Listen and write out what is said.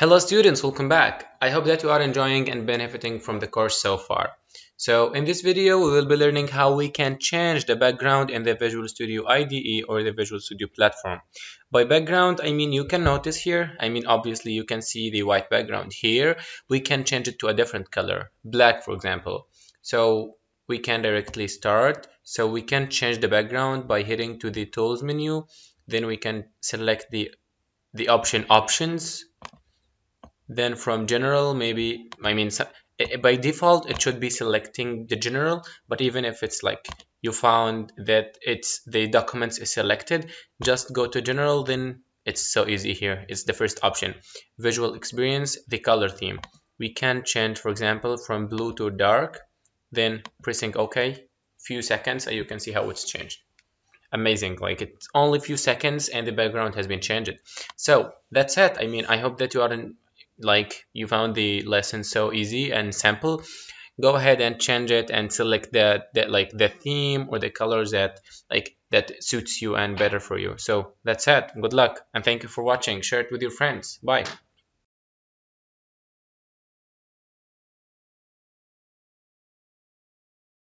Hello students, welcome back. I hope that you are enjoying and benefiting from the course so far. So in this video, we will be learning how we can change the background in the Visual Studio IDE or the Visual Studio platform. By background, I mean you can notice here, I mean obviously you can see the white background here. We can change it to a different color, black for example. So we can directly start. So we can change the background by hitting to the Tools menu. Then we can select the the option Options then from general maybe i mean eh, eh, by default it should be selecting the general but even if it's like you found that it's the documents is selected just go to general then it's so easy here. It's the first option. Visual experience the color theme. We can change for example from blue to dark then pressing ok. Few seconds and you can see how it's changed. Amazing. Like it's only few seconds and the background has been changed. So that's it. I mean i hope that you are like you found the lesson so easy and simple go ahead and change it and select that that like the theme or the colors that like that suits you and better for you. So that's it. Good luck and thank you for watching. Share it with your friends. Bye